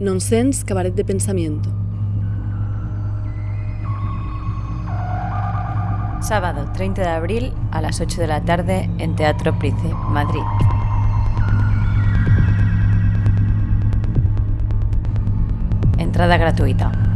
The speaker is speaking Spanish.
Nonsense Cabaret de Pensamiento. Sábado 30 de abril a las 8 de la tarde en Teatro Price, Madrid. Entrada gratuita.